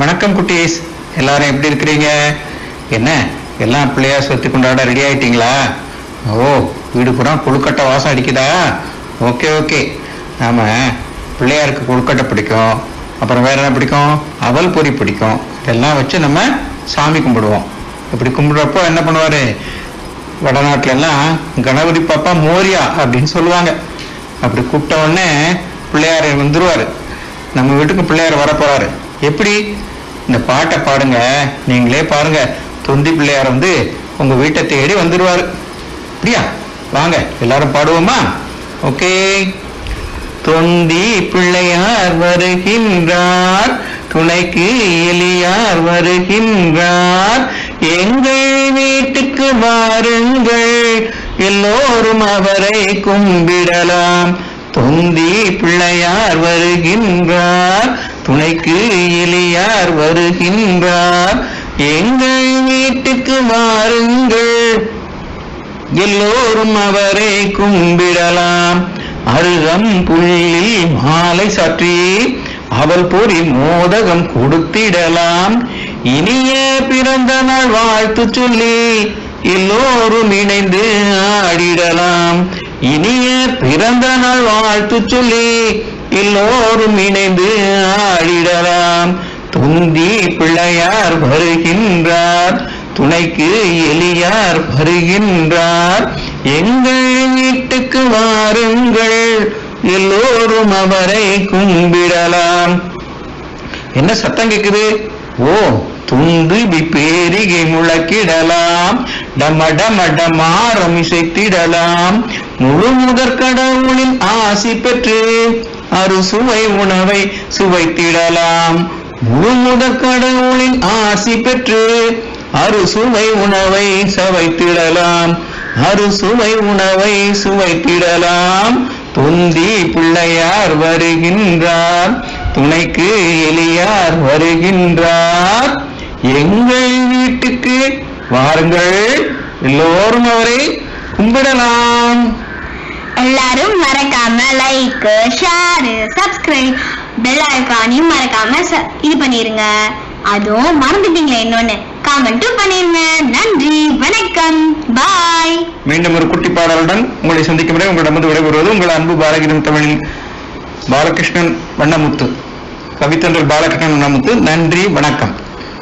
வணக்கம் குட்டீஸ். எல்லாரும் எப்படி இருக்கிறீங்க? என்ன? எல்லாம் பிள்ளையார் சதுர்த்தி கொண்டாட ரெடி ஆயிட்டீங்களா? ஓ வீடு பூரா கொழுக்கட்டை வாசம் அடிக்குதா? Okay okay. நாம பிள்ளையாருக்கு கொழுக்கட்டை பிடிக்கும். அப்புறம் வேற என்ன பிடிக்கும்? அவல் பொறி பிடிக்கும். இதெல்லாம் வச்சு நம்ம சாமி கும்பிடுவோம். இப்படி கும்பிடுறப்போ என்ன பண்ணுவாரு? வடநாட்டுல எல்லாம் கணபதி பாப்பா மோரியா அப்படின்னு சொல்லுவாங்க. அப்படி கூப்பிட்ட உடனே பிள்ளையார் வந்துருவாரு. நம்ம வீட்டுக்கு பிள்ளையார் வரப்போறாரு. எப்படி? இந்த பாட்டை பாடுங்க. நீங்களே பாருங்க. தொந்தி பிள்ளையார் வந்து உங்க வீட்டை தேடி வந்துடுவார் அப்படியா? வாங்க எல்லாரும் பாடுவோமா? ஓகே. தொந்தி பிள்ளையார் வருகின்றார். துணைக்கு எலியார் வருகின்றார். எங்கள் வீட்டுக்கு வாருங்கள். எல்லோரும் அவரை கும்பிடலாம். தொந்தி பிள்ளையார் வருகின்றார். துணைக்கு எளியார் வருகின்றார். எங்கள் வீட்டுக்கு வாருங்கள். எல்லோரும் அவரை கும்பிடலாம். அருகம் புள்ளில் மாலை சற்றி அவள் பொறி மோதகம் கொடுத்திடலாம். இனிய பிறந்த நாள் வாழ்த்து சொல்லி எல்லோரும் இணைந்து ஆடிடலாம். இனிய பிறந்த நாள் வாழ்த்து சொல்லி எல்லோரும் இணைந்து ஆடிடலாம். துந்தி பிள்ளையார் வருகின்றார். துணைக்கு எலியார் வருகின்றார். எங்கள் வீட்டுக்கு வாருங்கள். எல்லோரும் அவரை கும்பிடலாம். என்ன சத்தம் கேக்குது? ஓ துந்து பேரிகை முழக்கிடலாம். டம டம டமாரம் இசைத்திடலாம். முழு முதற் கடவுளின் ஆசி பெற்று அறுசுவை உணவை சுவைத்திடலாம். முழுமுத கடவுளின் ஆசி பெற்று அறுசுவை உணவை சவைத்திடலாம். அறுசுவை உணவை சுவைத்திடலாம். தொந்தி பிள்ளையார் வருகின்றார். துணைக்கு எலியார் வருகின்றார். எங்கள் வீட்டுக்கு வாருங்கள். எல்லோரும் அவரை கும்பிடலாம். எல்லாரும் மறக்காம லைக் ஷேர் சப்ஸ்கிரைப் பெல் ஐக்கானையும் மறக்காம ச- இது பண்ணிருங்க. அதுவும் மறந்துட்டீங்களே இன்னொன்னு. காமெண்ட்டும் பண்ணிருங்க. நன்றி வணக்கம். பாய் மீண்டும் ஒரு குட்டி பாடலுடன் உங்களை சந்திக்கும் வரை உங்களிடமிருந்து விடைபெறுவது உங்கள் அன்பு பாலகிரம் தமிழில் பாலகிருஷ்ணன் வண்ணமுத்து. கவித்தன்றல் பாலகிருஷ்ணன் வண்ணமுத்து. நன்றி வணக்கம்.